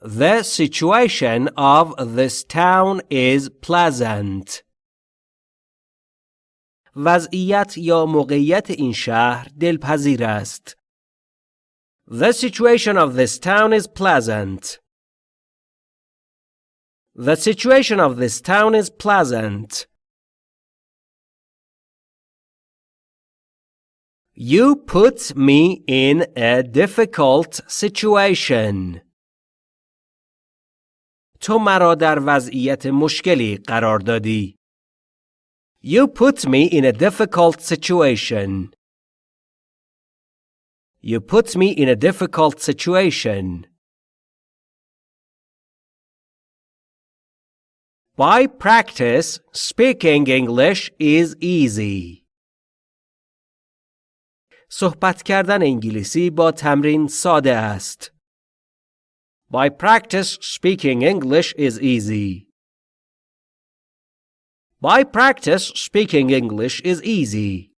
The situation of this town is pleasant. وضعیت یا موقعیت این شهر دلپذیر است. The situation of this town is pleasant. The situation of this town is pleasant. You put me in a difficult situation. تو مرا در وضعیت مشکلی قرار دادی. You put me in a difficult situation. You put me in a difficult situation. By practice, speaking English is easy. صحبت کردن انگلیسی با تمرین ساده است. By practice, speaking English is easy. By practice, speaking English is easy.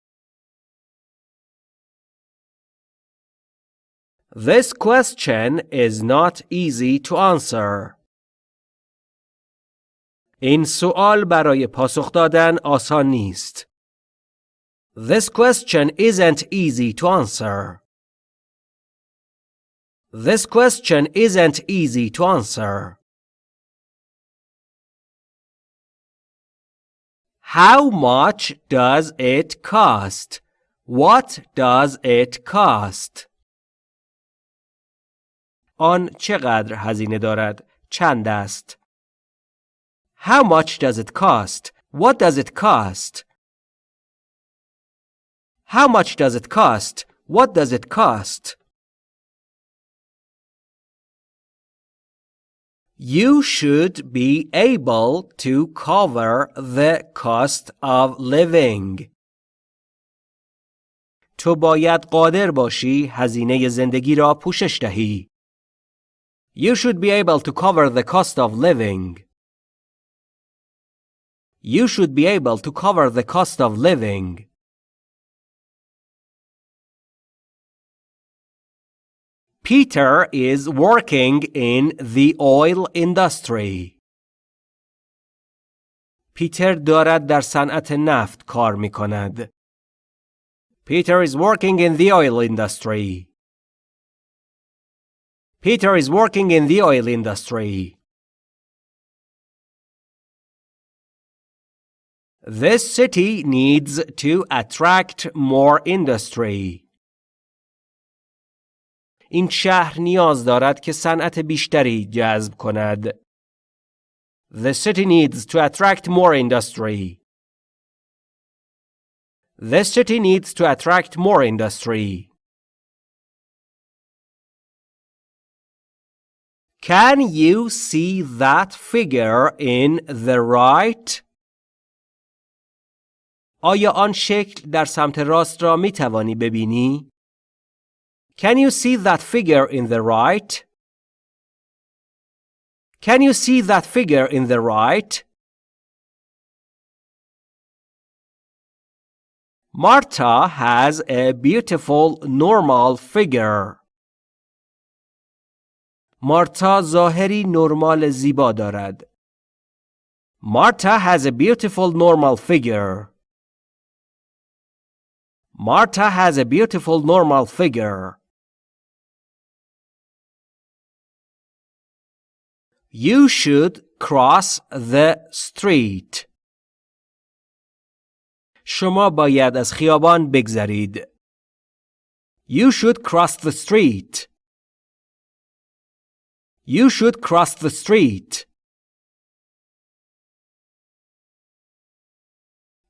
This question is not easy to answer. این سوال برای پاسخ دادن آسان نیست. This question isn't easy to answer. This question isn't easy to answer. How much does it cost? What does it cost? آن چقدر هزینه دارد؟ چند است؟ How much does it cost? What does it cost? How much does it cost? What does it cost? You should be able to cover the cost of living. تو باید قادر باشی هزینه زندگی را پوشش دهی. You should be able to cover the cost of living. You should be able to cover the cost of living. Peter is working in the oil industry. پیتر دارد در صنعت نفت کار می کند. Peter is working in the oil industry. Peter is working in the oil industry. This city needs to attract more industry. این شهر نیاز دارد که صنعت بیشتری جذب کند. The city needs to attract more industry. The city needs to attract more industry. Can you see that figure in the right? آیا آن شکل در سمت راست را می توانی ببینی؟ Can you see that figure in the right? Can you see that figure in the right? Marta has a beautiful normal figure. مارتا ظاهری نرمال زیبا دارد. Marta has a beautiful normal figure. Marta has a beautiful normal figure. You should cross the street. شما باید از خیابان بگذرید. You should cross the street. You should cross the street.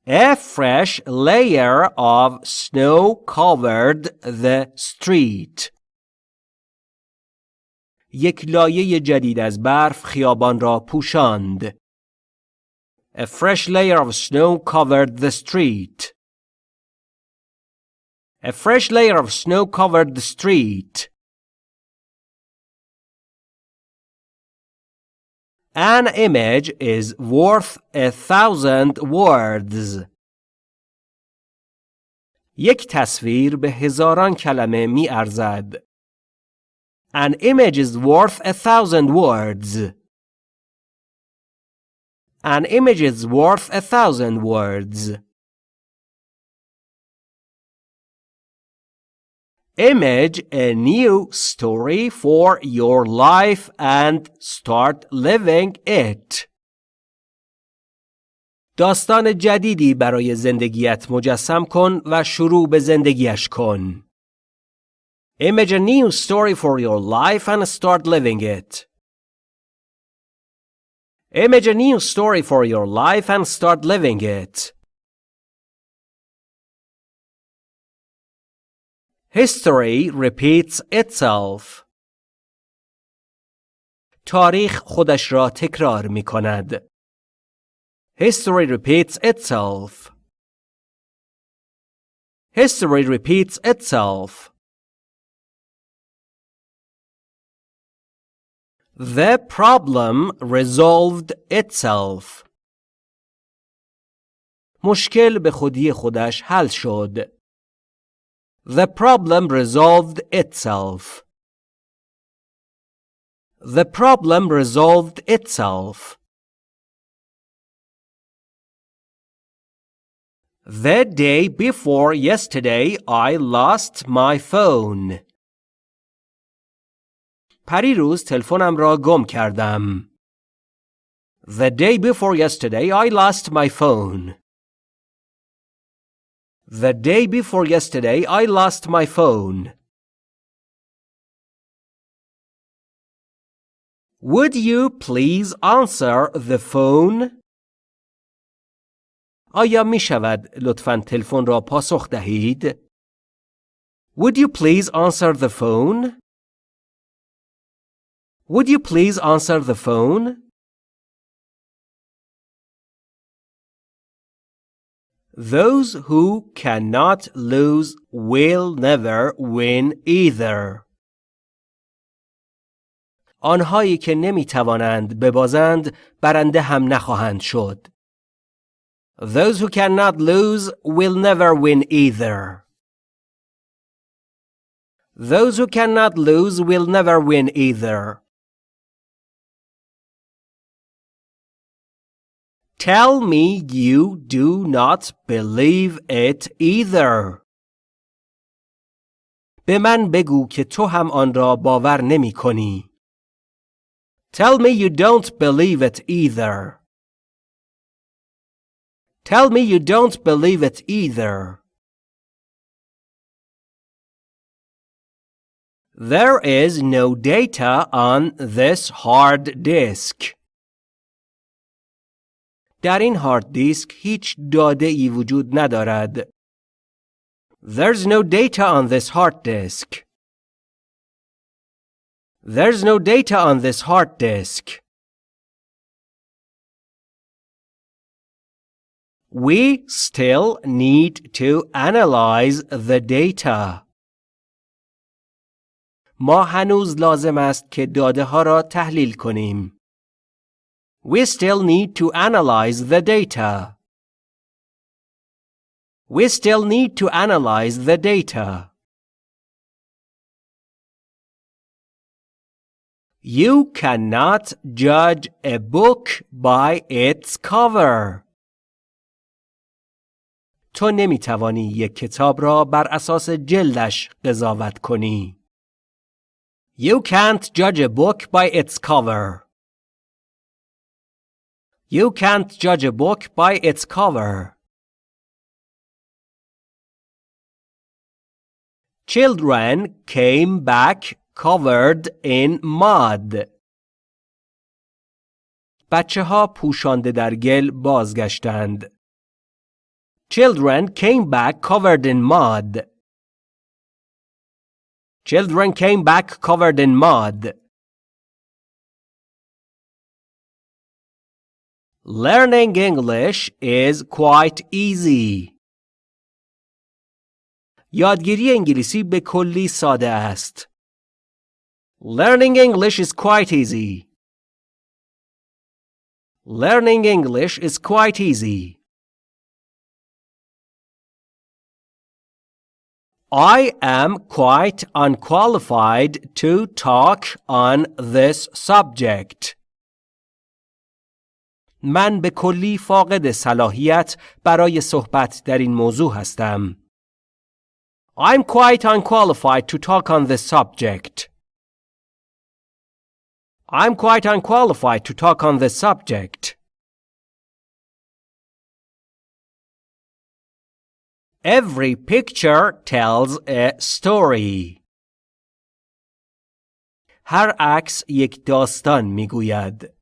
A fresh layer of snow covered the street. یک لایه جدید از برف خیابان را پوشاند. A fresh layer of snow covered the street. A fresh layer of snow covered the street. An image is worth a thousand words. یک تصویر به هزاران کلمه می ارزد. An image is worth a thousand words. An image is worth a thousand words. Image a new story for your life and start living it. داستان جدیدی برای زندگیت مجسم کن و شروع به زندگیش کن. Image a new story for your life and start living it. Image a new story for your life and start living it. History repeats itself. تاریخ خودش را تکرار می کند. History repeats itself. History repeats itself. The problem resolved itself. مشکل به خودی خودش حل شد. The problem resolved itself. The problem resolved itself. The day before yesterday I lost my phone. پریروز تلفنم را گم کردم. The day before yesterday I lost my phone. The day before yesterday I lost my phone. Would you please answer the phone? آیا می شود لطفاً تلفن را پاسخ دهید؟ Would you please answer the phone? Would you please answer the phone? Those who cannot lose will never win either. آنهایی که نمی توانند ببازند برنده هم نخواهند شد. Those who cannot lose will never win either. Those who cannot lose will never win either. Tell me you do not believe it either. به من بگو که تو هم آن را باور نمی کنی. Tell me you don't believe it either. Tell me you don't believe it either. There is no data on this hard disk. در این هارد دیسک هیچ داده ای وجود ندارد. There's no data on this hard disk. There's no data on this hard disk. We still need to analyze the data. ما هنوز لازم است که داده ها را تحلیل کنیم. We still need to analyze the data. We still need to analyze the data. You cannot judge a book by its cover. تو نمی توانی یک کتاب را بر اساس جلدش قضاوت کنی. You can't judge a book by its cover. You can't judge a book by its cover. Children came back covered in mud. بچه ها پوشانده در گل بازگشتند. Children came back covered in mud. Children came back covered in mud. Learning English is quite easy. یادگیری انگلیسی به کلی ساده است. Learning English is quite easy. Learning English is quite easy. I am quite unqualified to talk on this subject. من به کلی فاقد صلاحیت برای صحبت در این موضوع هستم. I'm quite unqualified to talk on this subject. I'm quite unqualified to talk on this subject. Every picture tells a story. هر عکس یک داستان می‌گوید.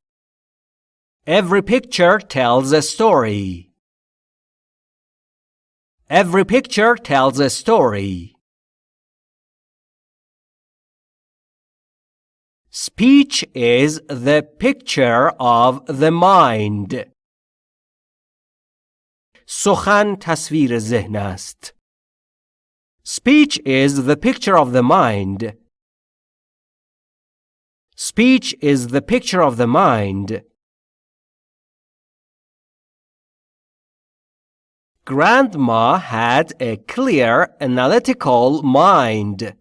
Every picture tells a story. Every picture tells a story. Speech is the picture of the mind. سخن تصویر ذهن است. Speech is the picture of the mind. Speech is the picture of the mind. Grandma had a clear, analytical mind.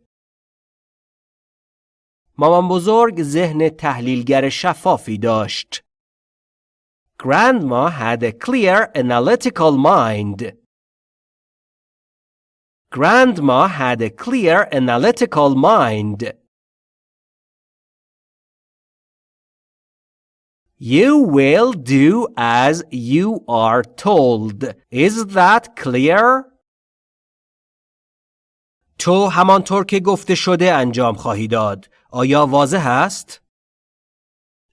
مامان بزرگ ذهن تحلیلگر شفافی داشت. Grandma had a clear, analytical mind. Grandma had a clear, analytical mind. You will do as you are told. Is that clear? تو همانطور که گفته شده انجام خواهی داد. آیا واضح است؟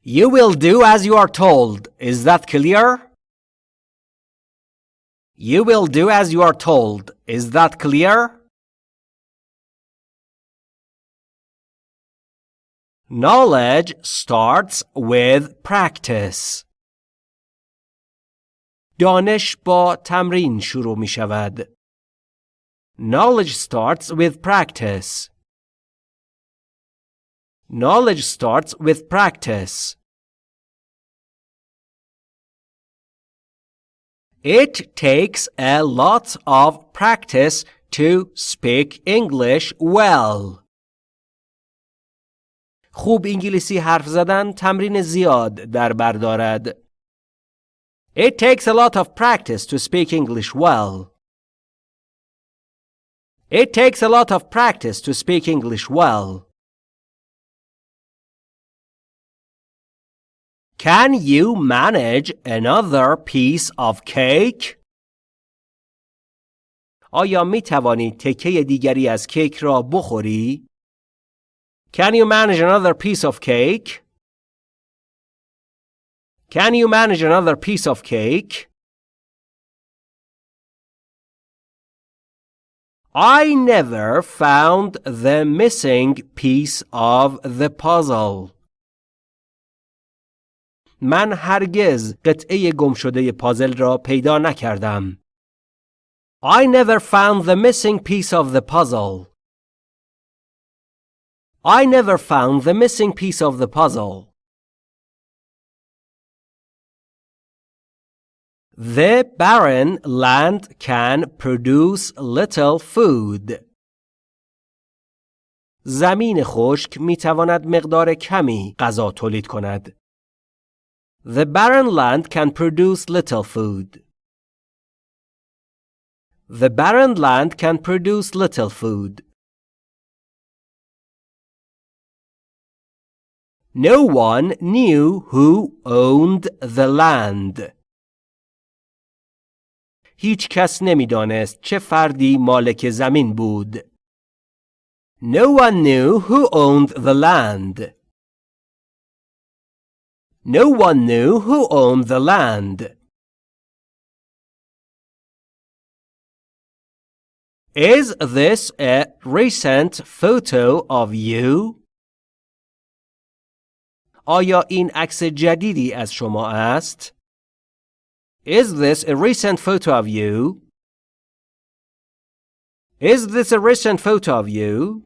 You will do as you are told. Is that clear? You will do as you are told. Is that clear? Knowledge starts with practice. دانش با تمرین شروع می شود. Knowledge starts with practice. Knowledge starts with practice. It takes a lot of practice to speak English well. خوب انگلیسی حرف زدن تمرین زیاد در بر دارد. It takes a lot of practice to speak English well. It takes a lot of practice to speak English well. Can you manage another piece of cake? آیا می توانی تکه دیگری از کیک را بخوری؟ Can you manage another piece of cake? Can you manage another piece of cake? I never found the missing piece of the puzzle. من هرگز قطعه گم شده پازل را پیدا نکردم. I never found the missing piece of the puzzle. I never found the missing piece of the puzzle. The barren land can produce little food. زمین خشک می تواند مقدار کمی غذا تولید کند. The barren land can produce little food. The barren land can produce little food. No one knew who owned the land. هیچ کس نمیدانست چه فردی مالک زمین بود. No one knew who owned the land. No one knew who owned the land. Is this a recent photo of you? آیا این عکس جدیدی از شما است؟ Is this a recent photo of you? Is this a recent photo of you?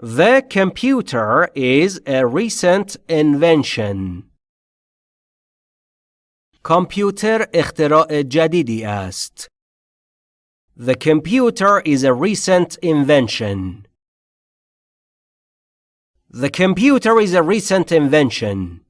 The computer is a recent invention. کامپیوتر اختراع جدیدی است. The computer is a recent invention. The computer is a recent invention.